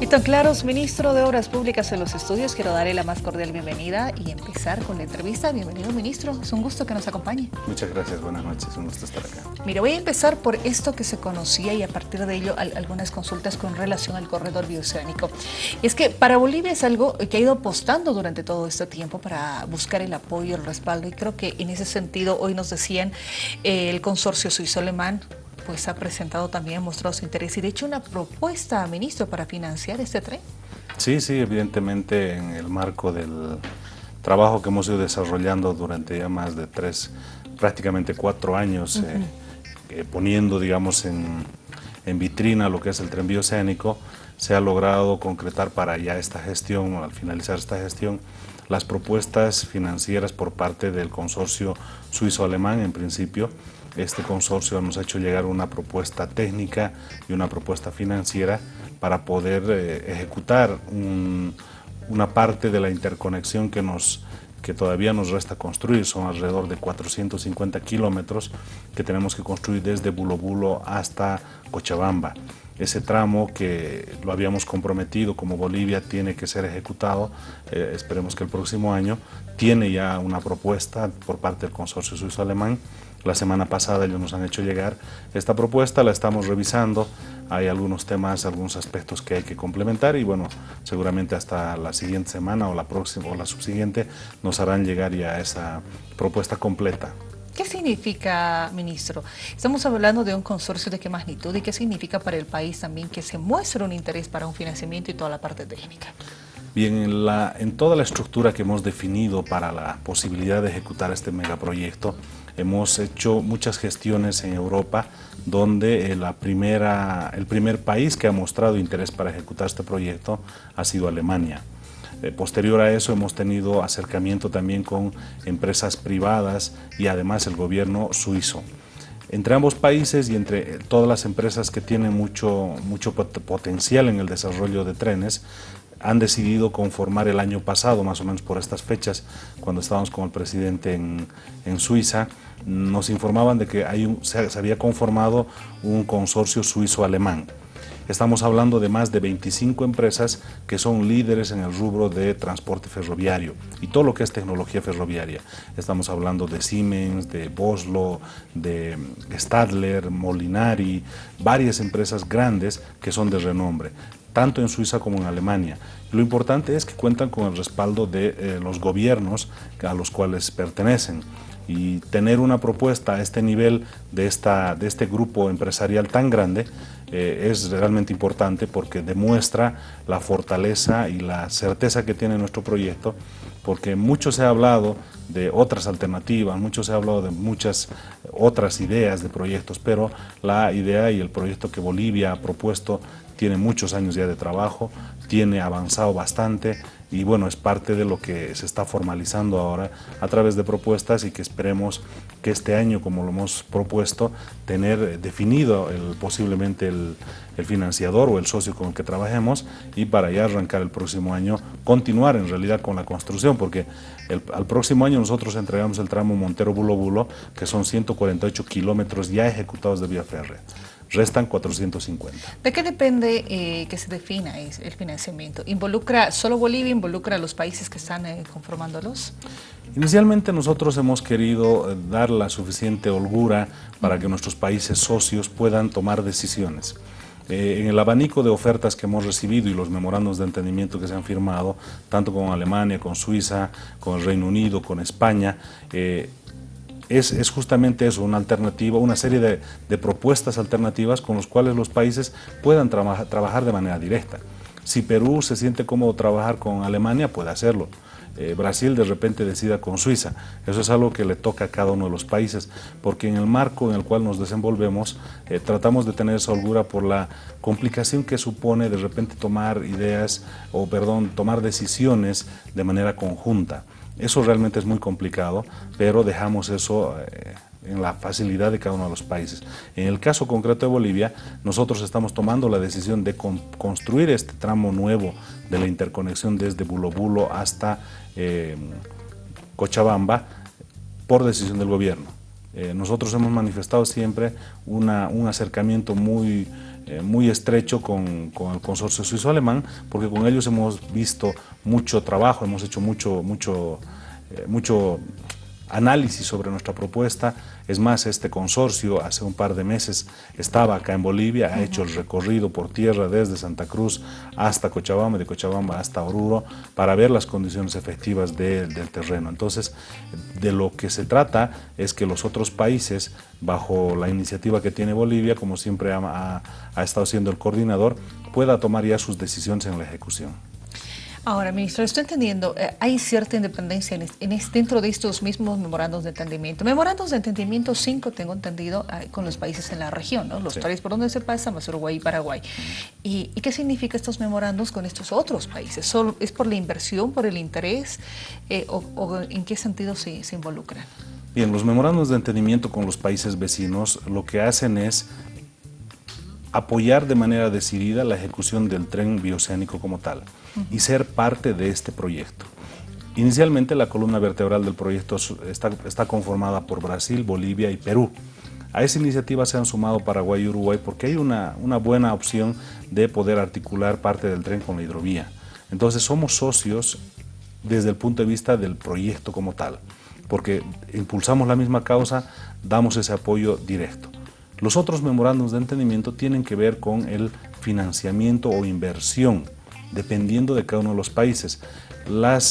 Víctor Claros, ministro de Obras Públicas en los estudios, quiero darle la más cordial bienvenida y empezar con la entrevista. Bienvenido, ministro. Es un gusto que nos acompañe. Muchas gracias, buenas noches, un gusto estar acá. Mira, voy a empezar por esto que se conocía y a partir de ello algunas consultas con relación al corredor bioceánico. Es que para Bolivia es algo que ha ido apostando durante todo este tiempo para buscar el apoyo, el respaldo y creo que en ese sentido hoy nos decían eh, el consorcio suizo-alemán pues ha presentado también, mostrado su interés y de hecho una propuesta, ministro, para financiar este tren. Sí, sí, evidentemente en el marco del trabajo que hemos ido desarrollando durante ya más de tres, prácticamente cuatro años, eh, eh, poniendo, digamos, en, en, vitrina lo que es el tren bioceánico, se ha logrado concretar para ya esta gestión, al finalizar esta gestión, las propuestas financieras por parte del consorcio suizo-alemán en principio, este consorcio nos ha hecho llegar una propuesta técnica y una propuesta financiera para poder eh, ejecutar una parte de la interconexión que, nos, que todavía nos resta construir. Son alrededor de 450 kilómetros que tenemos que construir desde Bulo Bulo hasta Cochabamba. Ese tramo que lo habíamos comprometido como Bolivia tiene que ser ejecutado, eh, esperemos que el próximo año, tiene ya una propuesta por parte del consorcio suizo-alemán la semana pasada ellos nos han hecho llegar esta propuesta, la estamos revisando, hay algunos temas, algunos aspectos que hay que complementar y bueno, seguramente hasta la siguiente semana o la próxima o la subsiguiente nos harán llegar ya esa propuesta completa. ¿Qué significa, ministro? Estamos hablando de un consorcio de qué magnitud y qué significa para el país también que se muestre un interés para un financiamiento y toda la parte técnica. Bien, en, la, en toda la estructura que hemos definido para la posibilidad de ejecutar este megaproyecto, hemos hecho muchas gestiones en Europa donde la primera, el primer país que ha mostrado interés para ejecutar este proyecto ha sido Alemania. Eh, posterior a eso hemos tenido acercamiento también con empresas privadas y además el gobierno suizo. Entre ambos países y entre todas las empresas que tienen mucho, mucho potencial en el desarrollo de trenes, han decidido conformar el año pasado, más o menos por estas fechas, cuando estábamos con el presidente en, Suiza, nos informaban de que hay un, se, había conformado un consorcio suizo-alemán. Estamos hablando de más de 25 empresas que son líderes en el rubro de transporte ferroviario y todo lo que es tecnología ferroviaria. Estamos hablando de Siemens, de Boslo, de Stadler, Molinari, varias empresas grandes que son de renombre tanto en Suiza como en Alemania. Lo importante es que cuentan con el respaldo de eh, los gobiernos a los cuales pertenecen y tener una propuesta a este nivel de, esta, de este grupo empresarial tan grande eh, es realmente importante porque demuestra la fortaleza y la certeza que tiene nuestro proyecto, porque mucho se ha hablado de otras alternativas, mucho se ha hablado de muchas otras ideas de proyectos, pero la idea y el proyecto que Bolivia ha propuesto tiene muchos años ya de trabajo, tiene avanzado bastante y bueno, es parte de lo que se está formalizando ahora a través de propuestas y que esperemos que este año, como lo hemos propuesto, tener definido el, posiblemente el, financiador o el socio con el que trabajemos y para ya arrancar el próximo año, continuar en realidad con la construcción, porque al próximo año nosotros entregamos el tramo Montero-Bulo Bulo, que son 148 kilómetros ya ejecutados de vía férrea restan 450. ¿De qué depende eh, que se defina el financiamiento? ¿Involucra solo Bolivia, involucra a los países que están eh, conformándolos? Inicialmente nosotros hemos querido eh, dar la suficiente holgura para que nuestros países socios puedan tomar decisiones. en el abanico de ofertas que hemos recibido y los memorandos de entendimiento que se han firmado, tanto con Alemania, con Suiza, con el Reino Unido, con España, es, justamente eso, una alternativa, una serie de, propuestas alternativas con las cuales los países puedan trabajar de manera directa. Si Perú se siente cómodo trabajar con Alemania, puede hacerlo. Eh, Brasil de repente decida con Suiza. Eso es algo que le toca a cada uno de los países, porque en el marco en el cual nos desenvolvemos, eh, tratamos de tener esa holgura por la complicación que supone de repente tomar ideas, o perdón, tomar decisiones de manera conjunta. Eso realmente es muy complicado, pero dejamos eso eh, en la facilidad de cada uno de los países. En el caso concreto de Bolivia, nosotros estamos tomando la decisión de construir este tramo nuevo de la interconexión desde Bulo hasta eh, Cochabamba por decisión del gobierno. Eh, nosotros hemos manifestado siempre un acercamiento muy eh, muy estrecho con, con, el consorcio suizo-alemán, porque con ellos hemos visto mucho trabajo, hemos hecho mucho, mucho, eh, mucho análisis sobre nuestra propuesta. Es más, este consorcio hace un par de meses estaba acá en Bolivia, ha hecho el recorrido por tierra desde Santa Cruz hasta Cochabamba, de Cochabamba hasta Oruro, para ver las condiciones efectivas del terreno. Entonces, de lo que se trata es que los otros países, bajo la iniciativa que tiene Bolivia, como siempre ha, ha estado siendo el coordinador, pueda tomar ya sus decisiones en la ejecución. Ahora, ministro, estoy entendiendo, eh, hay cierta independencia en, dentro de estos mismos memorandos de entendimiento. Memorandos de entendimiento 5, tengo entendido, con los países en la región, ¿no? los tres por donde se pasa, más Uruguay y Paraguay. ¿Y, qué significa estos memorandos con estos otros países? ¿Solo, ¿Es por la inversión, por el interés eh, o, en qué sentido se, se involucran? Bien, los memorandos de entendimiento con los países vecinos lo que hacen es apoyar de manera decidida la ejecución del tren bioceánico como tal y ser parte de este proyecto. Inicialmente la columna vertebral del proyecto está, conformada por Brasil, Bolivia y Perú. A esa iniciativa se han sumado Paraguay y Uruguay porque hay una, una buena opción de poder articular parte del tren con la hidrovía. Entonces somos socios desde el punto de vista del proyecto como tal, porque impulsamos la misma causa, damos ese apoyo directo. Los otros memorándums de entendimiento tienen que ver con el financiamiento o inversión dependiendo de cada uno de los países.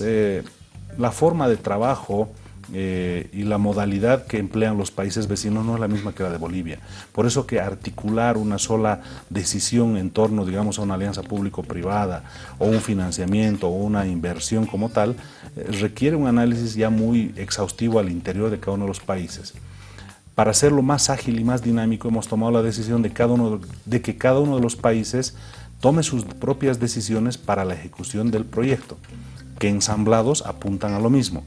Eh, la forma de trabajo eh, y la modalidad que emplean los países vecinos no es la misma que la de Bolivia. Por eso que articular una sola decisión en torno, digamos, a una alianza público-privada o un financiamiento o una inversión como tal, eh, requiere un análisis ya muy exhaustivo al interior de cada uno de los países. Para hacerlo más ágil y más dinámico hemos tomado la decisión de que cada uno de los países tome sus propias decisiones para la ejecución del proyecto, que ensamblados apuntan a lo mismo.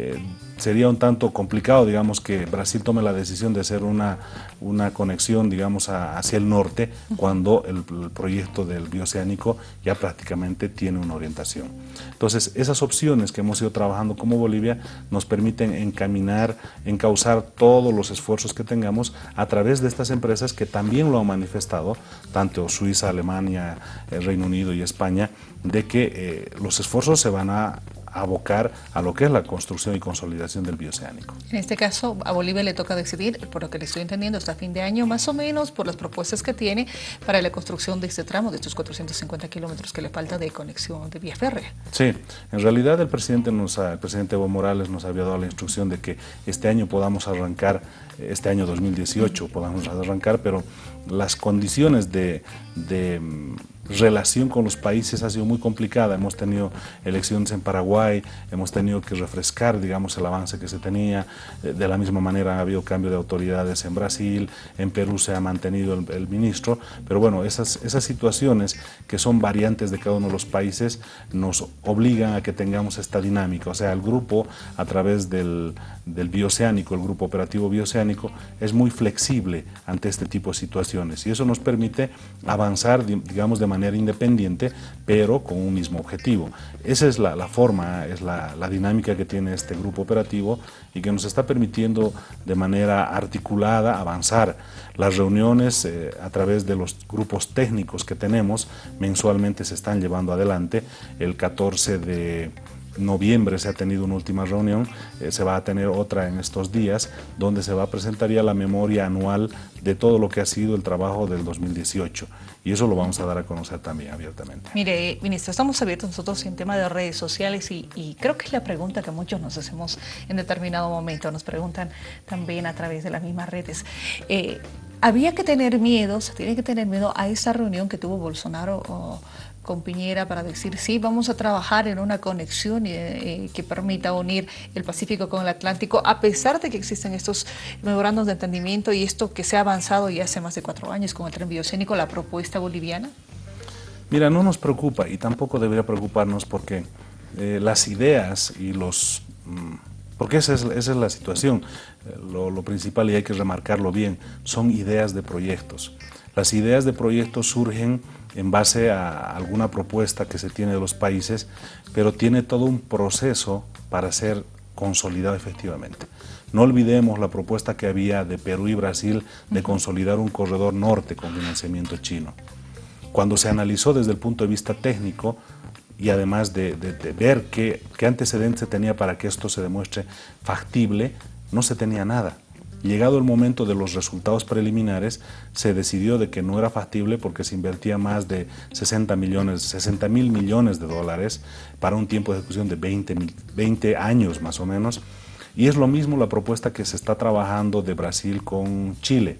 Eh, sería un tanto complicado, digamos, que Brasil tome la decisión de hacer una, una conexión, digamos, hacia el norte, cuando el, proyecto del bioceánico ya prácticamente tiene una orientación. Entonces, esas opciones que hemos ido trabajando como Bolivia nos permiten encaminar, encauzar todos los esfuerzos que tengamos a través de estas empresas que también lo han manifestado, tanto Suiza, Alemania, el Reino Unido y España, de que eh, los esfuerzos se van a abocar a lo que es la construcción y consolidación del bioceánico. En este caso, a Bolivia le toca decidir, por lo que le estoy entendiendo, hasta fin de año más o menos, por las propuestas que tiene para la construcción de este tramo, de estos 450 kilómetros que le falta de conexión de vía férrea. Sí, en realidad el presidente, nos el presidente Evo Morales nos había dado la instrucción de que este año podamos arrancar, este año 2018 podamos arrancar, pero las condiciones de, de relación con los países ha sido muy complicada. Hemos tenido elecciones en Paraguay, hemos tenido que refrescar, digamos, el avance que se tenía. Eh, de la misma manera ha habido cambio de autoridades en Brasil, en Perú se ha mantenido el, ministro, pero bueno, esas, esas situaciones que son variantes de cada uno de los países nos obligan a que tengamos esta dinámica. O sea, el grupo a través del, del bioceánico, el grupo operativo bioceánico, es muy flexible ante este tipo de situaciones y eso nos permite avanzar, digamos, de manera manera independiente, pero con un mismo objetivo. Esa es la, forma, es la, dinámica que tiene este grupo operativo y que nos está permitiendo de manera articulada avanzar. Las reuniones eh, a través de los grupos técnicos que tenemos mensualmente se están llevando adelante. El 14 de noviembre se ha tenido una última reunión, eh, se va a tener otra en estos días, donde se va a presentar ya la memoria anual de todo lo que ha sido el trabajo del 2018. Y eso lo vamos a dar a conocer también abiertamente. Mire, ministro, estamos abiertos nosotros en tema de redes sociales y, creo que es la pregunta que muchos nos hacemos en determinado momento, nos preguntan también a través de las mismas redes. Eh, había que tener miedo, se tiene que tener miedo a esa reunión que tuvo Bolsonaro con Piñera para decir, sí, vamos a trabajar en una conexión eh, eh, que permita unir el Pacífico con el Atlántico, a pesar de que existen estos memorandos de entendimiento y esto que se ha avanzado ya hace más de cuatro años con el tren biocénico, la propuesta boliviana? Mira, no nos preocupa y tampoco debería preocuparnos porque eh, las ideas y los... Mm, porque esa es, esa es la situación, lo, lo principal y hay que remarcarlo bien, son ideas de proyectos. Las ideas de proyectos surgen en base a alguna propuesta que se tiene de los países, pero tiene todo un proceso para ser consolidado efectivamente. No olvidemos la propuesta que había de Perú y Brasil de consolidar un corredor norte con financiamiento chino. Cuando se analizó desde el punto de vista técnico y además de, ver qué, qué antecedentes se tenía para que esto se demuestre factible, no se tenía nada. Llegado el momento de los resultados preliminares, se decidió de que no era factible porque se invertía más de 60 millones, 60 mil millones de dólares para un tiempo de ejecución de 20, 20 años más o menos. Y es lo mismo la propuesta que se está trabajando de Brasil con Chile.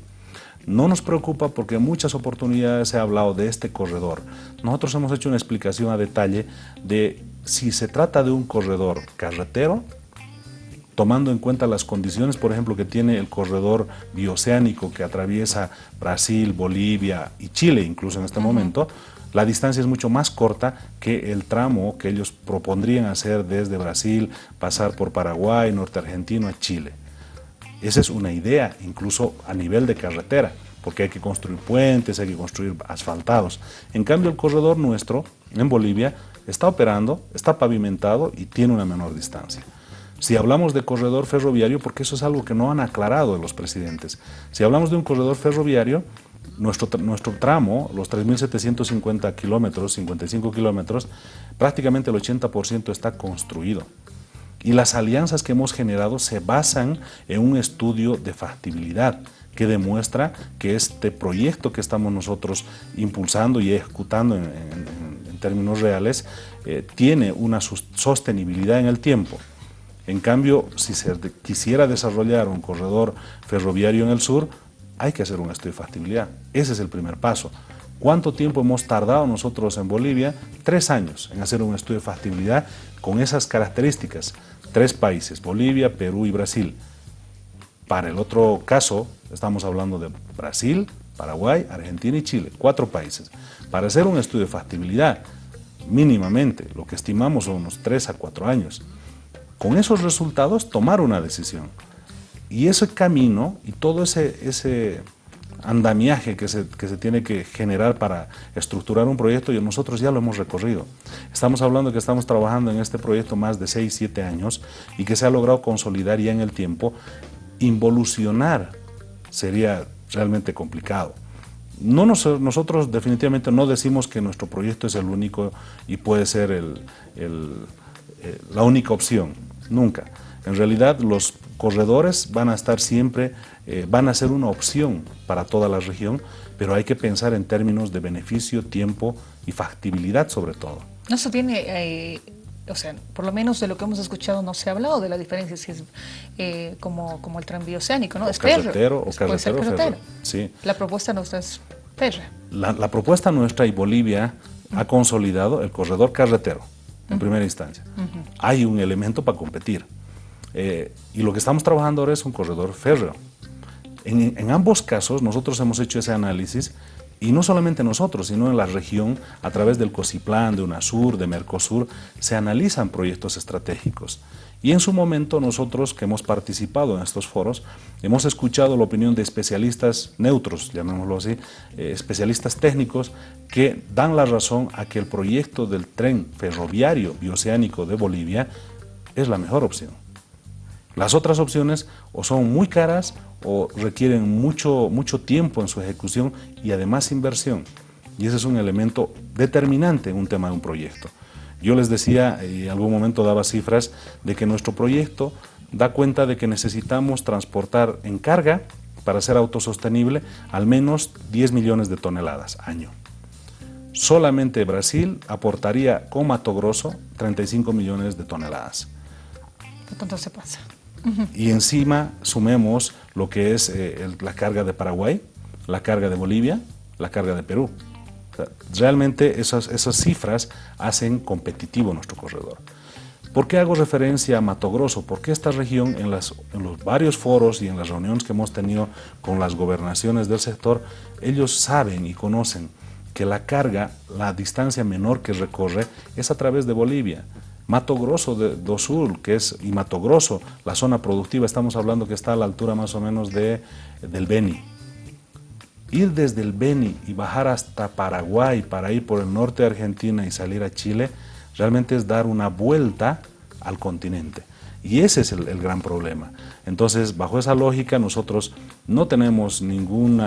No nos preocupa porque en muchas oportunidades se ha hablado de este corredor. Nosotros hemos hecho una explicación a detalle de si se trata de un corredor carretero tomando en cuenta las condiciones, por ejemplo, que tiene el corredor bioceánico que atraviesa Brasil, Bolivia y Chile, incluso en este momento, la distancia es mucho más corta que el tramo que ellos propondrían hacer desde Brasil, pasar por Paraguay, norte argentino a Chile. Esa es una idea, incluso a nivel de carretera, porque hay que construir puentes, hay que construir asfaltados. En cambio, el corredor nuestro, en Bolivia, está operando, está pavimentado y tiene una menor distancia. Si hablamos de corredor ferroviario, porque eso es algo que no han aclarado los presidentes, si hablamos de un corredor ferroviario, nuestro, nuestro tramo, los 3.750 kilómetros, 55 kilómetros, prácticamente el 80% está construido. Y las alianzas que hemos generado se basan en un estudio de factibilidad que demuestra que este proyecto que estamos nosotros impulsando y ejecutando en, términos reales eh, tiene una sostenibilidad en el tiempo. En cambio, si se quisiera desarrollar un corredor ferroviario en el sur, hay que hacer un estudio de factibilidad. Ese es el primer paso. ¿Cuánto tiempo hemos tardado nosotros en Bolivia? Tres años en hacer un estudio de factibilidad con esas características. Tres países, Bolivia, Perú y Brasil. Para el otro caso, estamos hablando de Brasil, Paraguay, Argentina y Chile, cuatro países. Para hacer un estudio de factibilidad, mínimamente, lo que estimamos son unos tres a cuatro años con esos resultados tomar una decisión. Y ese camino y todo ese, ese andamiaje que se, que se, tiene que generar para estructurar un proyecto, y nosotros ya lo hemos recorrido. Estamos hablando que estamos trabajando en este proyecto más de 6, 7 años y que se ha logrado consolidar ya en el tiempo. Involucionar sería realmente complicado. No nosotros definitivamente no decimos que nuestro proyecto es el único y puede ser el, eh, la única opción nunca. En realidad los corredores van a estar siempre, eh, van a ser una opción para toda la región, pero hay que pensar en términos de beneficio, tiempo y factibilidad sobre todo. No se tiene, eh, o sea, por lo menos de lo que hemos escuchado no se ha hablado de la diferencia si es eh, como, como el tranvía oceánico, ¿no? O es carretero o carretero, Sí. La propuesta nuestra es férrea. La, la propuesta nuestra y Bolivia ha consolidado el corredor carretero en primera instancia. Hay un elemento para competir. Eh, y lo que estamos trabajando ahora es un corredor férreo. En, ambos casos nosotros hemos hecho ese análisis y no solamente nosotros, sino en la región, a través del COSIPLAN, de UNASUR, de Mercosur, se analizan proyectos estratégicos. Y en su momento nosotros que hemos participado en estos foros, hemos escuchado la opinión de especialistas neutros, llamémoslo así, eh, especialistas técnicos, que dan la razón a que el proyecto del tren ferroviario bioceánico de Bolivia es la mejor opción. Las otras opciones o son muy caras o requieren mucho, mucho tiempo en su ejecución y además inversión. Y ese es un elemento determinante en un tema de un proyecto. Yo les decía, y en algún momento daba cifras, de que nuestro proyecto da cuenta de que necesitamos transportar en carga, para ser autosostenible, al menos 10 millones de toneladas año. Solamente Brasil aportaría con Mato Grosso 35 millones de toneladas. ¿Cuánto se pasa? Y encima sumemos lo que es eh, la carga de Paraguay, la carga de Bolivia, la carga de Perú realmente esas, esas cifras hacen competitivo nuestro corredor. ¿Por qué hago referencia a Mato Grosso? Porque esta región, en, las, en, los varios foros y en las reuniones que hemos tenido con las gobernaciones del sector, ellos saben y conocen que la carga, la distancia menor que recorre es a través de Bolivia. Mato Grosso de, do Sur, que es, y Mato Grosso, la zona productiva, estamos hablando que está a la altura más o menos de, del Beni, ir desde el Beni y bajar hasta Paraguay para ir por el norte de Argentina y salir a Chile, realmente es dar una vuelta al continente. Y ese es el, gran problema. Entonces, bajo esa lógica, nosotros no tenemos ningún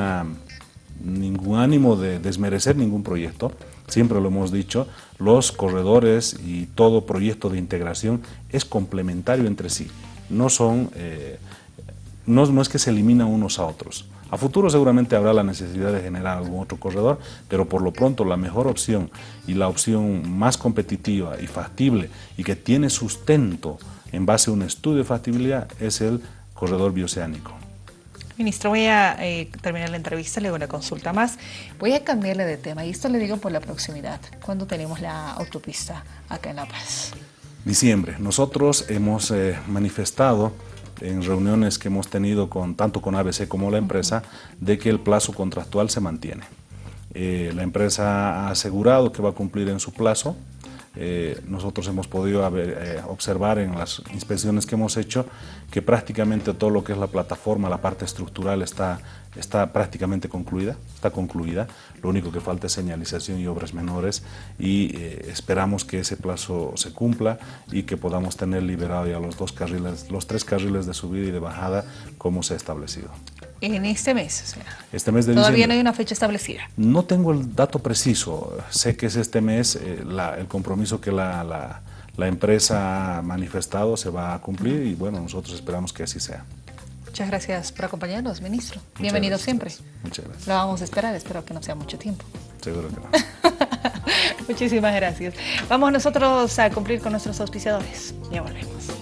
ánimo de desmerecer ningún proyecto. Siempre lo hemos dicho, los corredores y todo proyecto de integración es complementario entre sí. No son... Eh, no, no es que se eliminan unos a otros. A futuro seguramente habrá la necesidad de generar algún otro corredor, pero por lo pronto la mejor opción y la opción más competitiva y factible y que tiene sustento en base a un estudio de factibilidad es el corredor bioceánico. Ministro, voy a eh, terminar la entrevista, le hago una consulta más. Voy a cambiarle de tema y esto le digo por la proximidad. ¿Cuándo tenemos la autopista acá en La Paz? Diciembre. Nosotros hemos eh, manifestado en reuniones que hemos tenido con, tanto con ABC como la empresa, de que el plazo contractual se mantiene. Eh, la empresa ha asegurado que va a cumplir en su plazo, eh, nosotros hemos podido eh, observar en las inspecciones que hemos hecho que prácticamente todo lo que es la plataforma, la parte estructural está, está prácticamente concluida, está concluida. Lo único que falta es señalización y obras menores y eh, esperamos que ese plazo se cumpla y que podamos tener liberado ya los dos carriles, los tres carriles de subida y de bajada como se ha establecido. En este mes, o sea, este mes de todavía no hay una fecha establecida. No tengo el dato preciso, sé que es este mes eh, el compromiso que la, la, empresa ha manifestado se va a cumplir y bueno, nosotros esperamos que así sea. Muchas gracias por acompañarnos, ministro. Bienvenido siempre. Muchas gracias. Lo vamos a esperar, espero que no sea mucho tiempo. Seguro que no. Muchísimas gracias. Vamos nosotros a cumplir con nuestros auspiciadores. Ya volvemos.